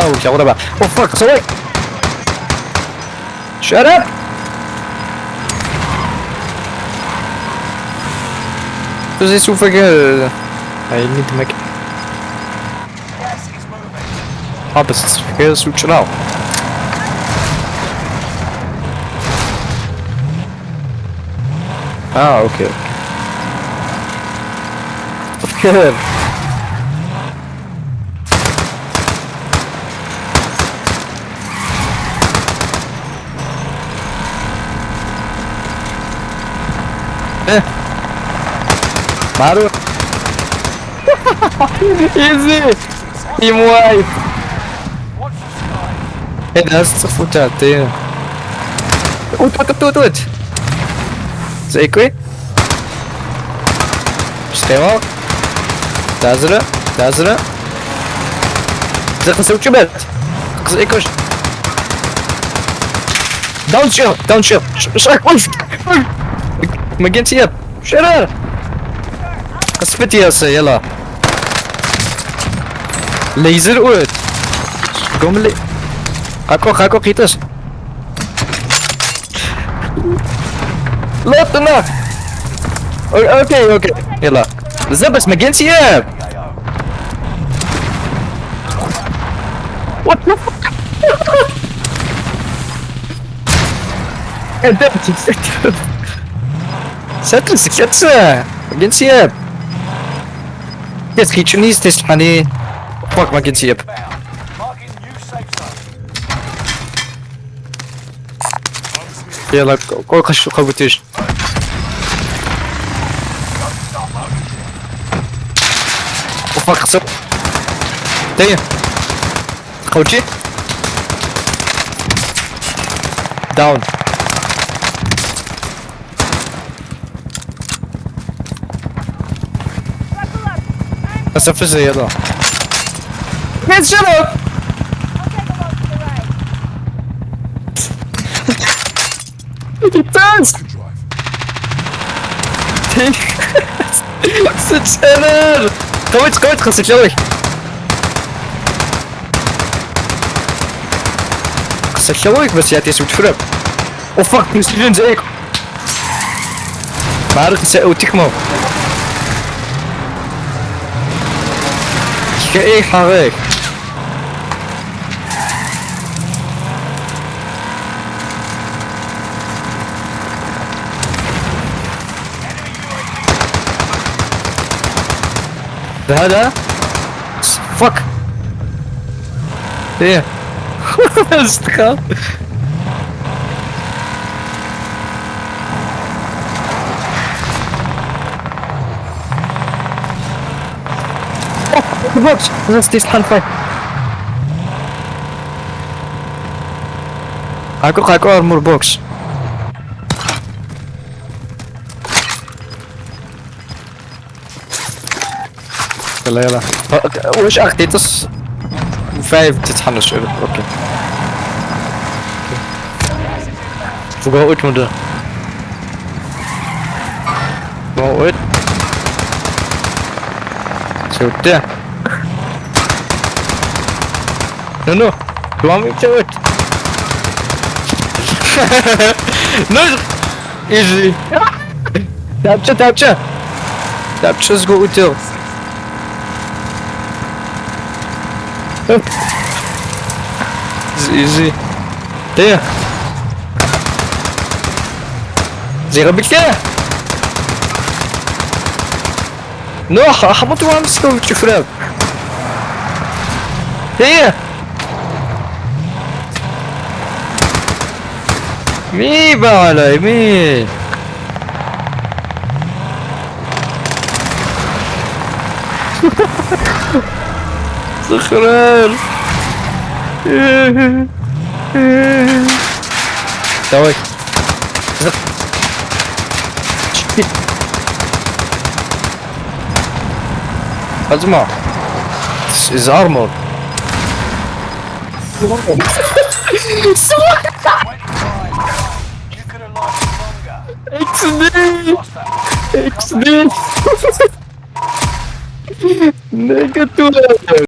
Oh, okay, what about? Oh fuck, Sorry. Shut up! This is super good? I need to make Opposites, here's what you know. Ah, okay. Good. É. Barulho. Easy! E é Herança futeateira. Ut, ut, ut, ut! Zekui? Sistema. Tazra, tazra. Захвасил чебет. Зайкош. Дауншил, дауншил. Шаг, он. ما قلت يب. شرار يا سي يلا. ليزر اوت قوم لي. هاكو هاكو قيتاش لا طنا أوكي أوكي. يلا. بزاف بس ما قلت يب. وات ذا فك Zet Setze, setze! Man geht's hier! Jetzt geht schon nicht, das Money. Fuck, man geht's hier. يلا قول خش قول بتيش وفاك خسر تايا قوتي داون Dat is even zeer dan. Mensen, shut up! Thuis! Zit er! Kom eens, kom eens, ga joh! Zeg je leuk, was jij het is goed voor Oh fuck, nu sturen ze ik. Maar het is ook man. Ik ga weg. هذا فك ايه استخاف box! That's this hand fight. Ako ako armor box. يلا يلا واش اخ dit is 5 تتحنش اوكي فوق اوت مده فوق اوت sudah No, no. Do You want me to do it? no. Easy. Tapça tapça. Tapça's go util. easy. There. Zero bit there. No, how about one scope to frag? Here. مي على يمين. صخران سويت أجمع. از ارمور سوق XD! XD! Nigga 12!